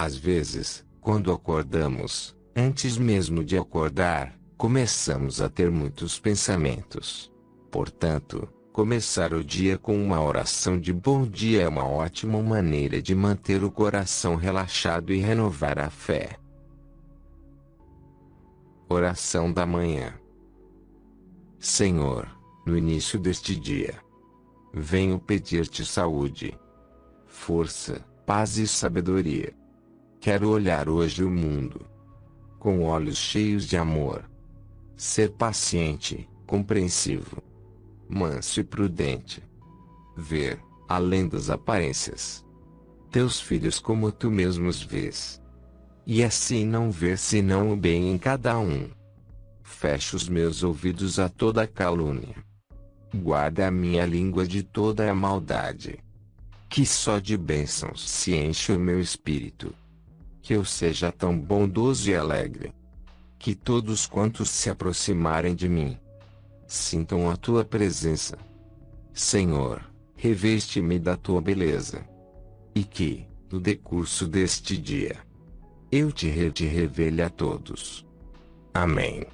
Às vezes, quando acordamos, antes mesmo de acordar, começamos a ter muitos pensamentos. Portanto, começar o dia com uma oração de bom dia é uma ótima maneira de manter o coração relaxado e renovar a fé. Oração da manhã. Senhor, no início deste dia, venho pedir-te saúde, força, paz e sabedoria. Quero olhar hoje o mundo com olhos cheios de amor. Ser paciente, compreensivo, manso e prudente. Ver, além das aparências, teus filhos como tu mesmos vês. E assim não ver senão o bem em cada um. Fecha os meus ouvidos a toda calúnia. Guarda a minha língua de toda a maldade. Que só de bênçãos se enche o meu espírito que eu seja tão bondoso e alegre. Que todos quantos se aproximarem de mim sintam a tua presença. Senhor, reveste-me da tua beleza. E que, no decurso deste dia, eu te, re te revele a todos. Amém.